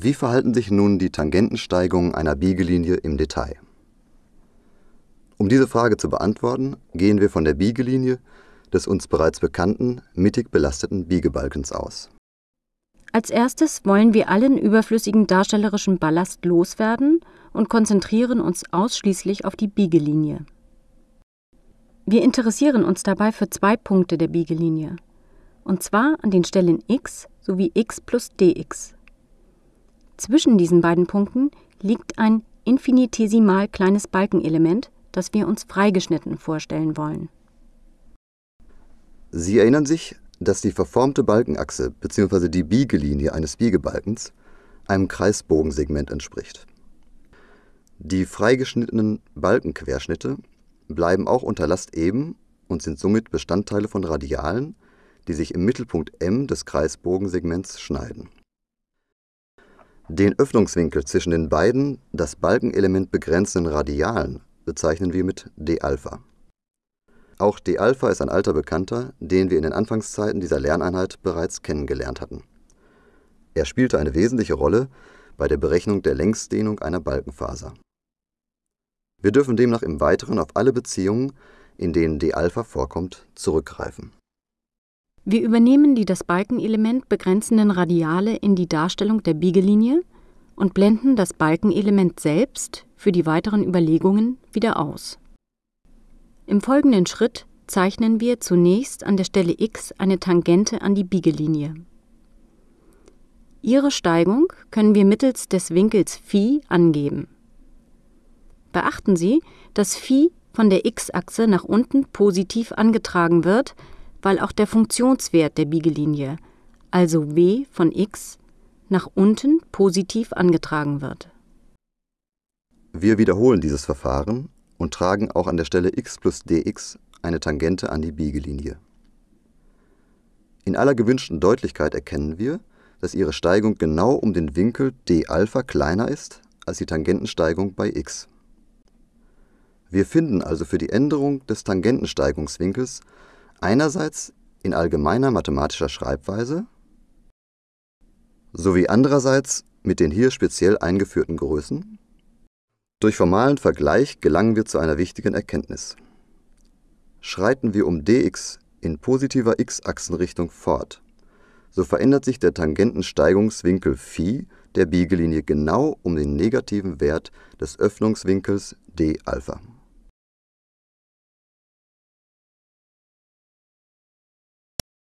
Wie verhalten sich nun die Tangentensteigungen einer Biegelinie im Detail? Um diese Frage zu beantworten, gehen wir von der Biegelinie des uns bereits bekannten mittig belasteten Biegebalkens aus. Als erstes wollen wir allen überflüssigen darstellerischen Ballast loswerden und konzentrieren uns ausschließlich auf die Biegelinie. Wir interessieren uns dabei für zwei Punkte der Biegelinie, und zwar an den Stellen x sowie x plus dx. Zwischen diesen beiden Punkten liegt ein infinitesimal kleines Balkenelement, das wir uns freigeschnitten vorstellen wollen. Sie erinnern sich, dass die verformte Balkenachse bzw. die Biegelinie eines Biegebalkens einem Kreisbogensegment entspricht. Die freigeschnittenen Balkenquerschnitte bleiben auch unter Last eben und sind somit Bestandteile von Radialen, die sich im Mittelpunkt M des Kreisbogensegments schneiden. Den Öffnungswinkel zwischen den beiden das Balkenelement begrenzenden Radialen bezeichnen wir mit d-Alpha. Auch d-Alpha ist ein alter Bekannter, den wir in den Anfangszeiten dieser Lerneinheit bereits kennengelernt hatten. Er spielte eine wesentliche Rolle bei der Berechnung der Längsdehnung einer Balkenfaser. Wir dürfen demnach im Weiteren auf alle Beziehungen, in denen d-Alpha vorkommt, zurückgreifen. Wir übernehmen die das Balkenelement begrenzenden Radiale in die Darstellung der Biegelinie und blenden das Balkenelement selbst für die weiteren Überlegungen wieder aus. Im folgenden Schritt zeichnen wir zunächst an der Stelle x eine Tangente an die Biegelinie. Ihre Steigung können wir mittels des Winkels Phi angeben. Beachten Sie, dass Phi von der x-Achse nach unten positiv angetragen wird, weil auch der Funktionswert der Biegelinie, also w von x, nach unten positiv angetragen wird. Wir wiederholen dieses Verfahren und tragen auch an der Stelle x plus dx eine Tangente an die Biegelinie. In aller gewünschten Deutlichkeit erkennen wir, dass ihre Steigung genau um den Winkel d-Alpha kleiner ist als die Tangentensteigung bei x. Wir finden also für die Änderung des Tangentensteigungswinkels einerseits in allgemeiner mathematischer Schreibweise sowie andererseits mit den hier speziell eingeführten Größen. Durch formalen Vergleich gelangen wir zu einer wichtigen Erkenntnis. Schreiten wir um dx in positiver x-Achsenrichtung fort, so verändert sich der Tangentensteigungswinkel Phi der Biegelinie genau um den negativen Wert des Öffnungswinkels d-Alpha